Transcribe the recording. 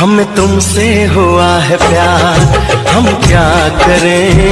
हमें तुमसे हुआ है प्यार हम क्या करें?